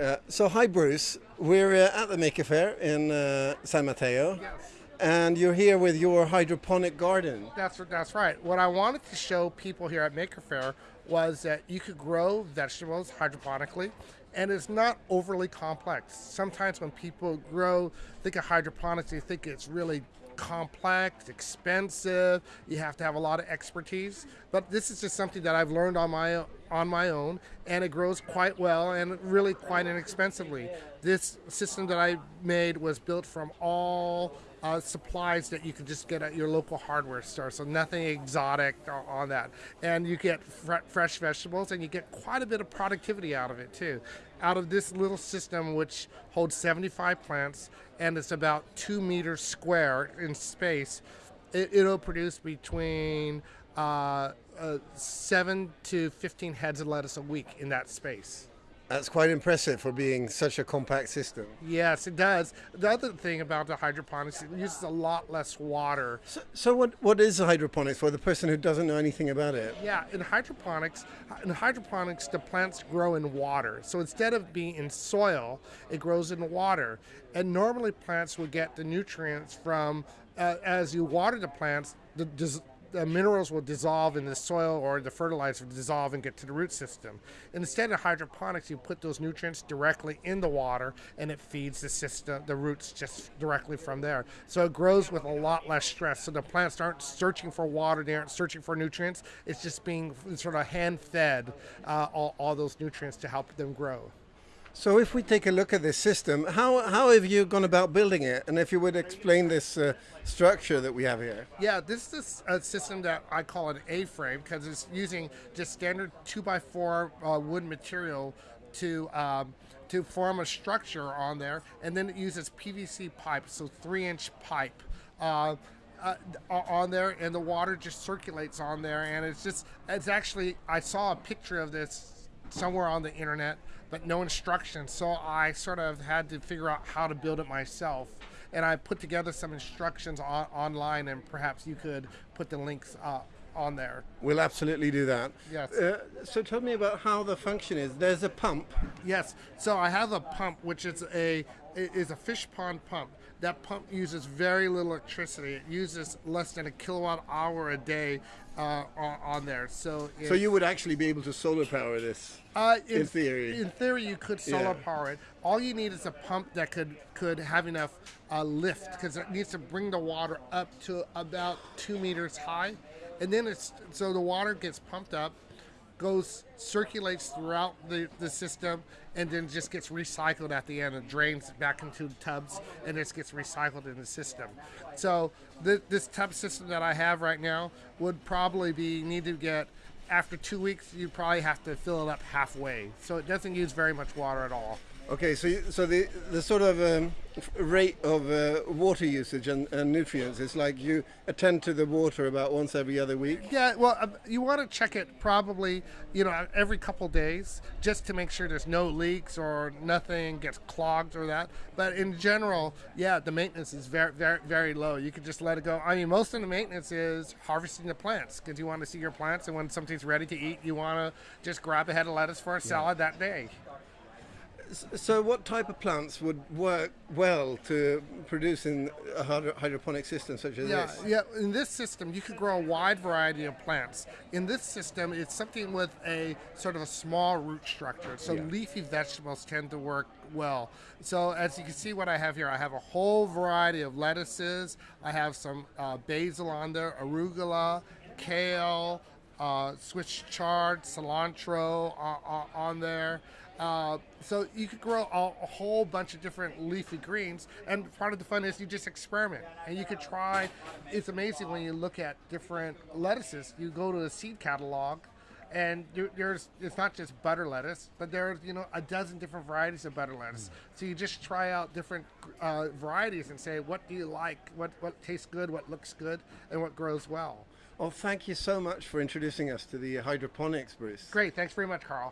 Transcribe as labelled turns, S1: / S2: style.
S1: Uh, so, hi, Bruce. We're uh, at the Maker Faire in uh, San Mateo,
S2: Yes.
S1: and you're here with your hydroponic garden.
S2: That's that's right. What I wanted to show people here at Maker Faire was that you could grow vegetables hydroponically, and it's not overly complex. Sometimes when people grow, think of hydroponics, they think it's really complex, expensive. You have to have a lot of expertise. But this is just something that I've learned on my on my own, and it grows quite well and really quite inexpensively. This system that I made was built from all uh, supplies that you can just get at your local hardware store. So nothing exotic on that, and you get fre- fresh vegetables, and you get quite a bit of productivity out of it too. Out of this little system, which holds 75 plants, and it's about two meters square in space, it, it'll produce between uh, uh, seven to 15 heads of lettuce a week in that space.
S1: That's quite impressive for being such a compact system.
S2: Yes, it does. The other thing about the hydroponics, it uses a lot less water.
S1: So, so what, what is hydroponics for the person who doesn't know anything about it?
S2: Yeah, in hydroponics, in hydroponics, the plants grow in water. So instead of being in soil, it grows in water. And normally, plants would get the nutrients from uh, as you water the plants. The, the minerals will dissolve in the soil or the fertilizer will dissolve and get to the root system. Instead of hydroponics, you put those nutrients directly in the water and it feeds the system, the roots just directly from there. So it grows with a lot less stress. So the plants aren't searching for water, they aren't searching for nutrients. It's just being sort of hand fed uh, all, all those nutrients to help them grow.
S1: So, if we take a look at this system, how, how have you gone about building it? And if you would explain this uh, structure that we have here.
S2: Yeah, this is a system that I call an A-frame because it's using just standard two by four uh, wood material to um, to form a structure on there, and then it uses PVC pipe, so three-inch pipe. Uh, uh, on there, and the water just circulates on there, and it's just it's actually I saw a picture of this somewhere on the internet, but no instructions. So I sort of had to figure out how to build it myself. And I put together some instructions on, online, and perhaps you could put the links uh, on there.
S1: We'll absolutely do that.
S2: Yes.
S1: Uh, so, tell me about how the function is. There's a pump.
S2: Yes. So I have a pump, which is a it is a fish pond pump. That pump uses very little electricity. It uses less than a kilowatt hour a day uh, on, there. So
S1: So, you would actually be able to solar power this.
S2: Uh,
S1: in theory.
S2: In theory, you could solar
S1: Yeah.
S2: power it. All you need is a pump that could could have enough uh, lift because it needs to bring the water up to about two meters high, and then it's so the water gets pumped up, goes circulates throughout the, the system, and then just gets recycled at the end and drains back into the tubs, and this gets recycled in the system. So th- this tub system that I have right now would probably be need to get after two weeks, you probably have to fill it up halfway. So it doesn't use very much water at all.
S1: Okay, so you, so the the sort of um, rate of uh, water usage and, and nutrients is like you attend to the water about once every other week.
S2: Yeah, well, uh, you want to check it probably, you know, every couple days just to make sure there's no leaks or nothing gets clogged or that. But in general, yeah, the maintenance is very, very, very low. You can just let it go. I mean, most of the maintenance is harvesting the plants because you want to see your plants, and when ready to eat, you want to just grab a head of lettuce for a salad that day.
S1: So, what type of plants would work well to produce in a hydroponic system such as
S2: Yeah,
S1: this?
S2: yeah. In this system, you could grow a wide variety of plants. In this system, it's something with a sort of a small root structure. So
S1: Yeah.
S2: leafy vegetables tend to work well. So as you can see, what I have here, I have a whole variety of lettuces. I have some uh, basil on there, arugula, kale, uh, Swiss chard, cilantro uh, uh, on there. Uh, so you could grow a, a whole bunch of different leafy greens, and part of the fun is you just experiment, and you could try. It's amazing when you look at different lettuces. You go to a seed catalog, and there's it's not just butter lettuce, but there's you know a dozen different varieties of butter lettuce. So you just try out different uh, varieties and say what do you like, what what tastes good, what looks good, and what grows well.
S1: Well, thank you so much for introducing us to the hydroponics, Bruce.
S2: Great, thanks very much, Carl.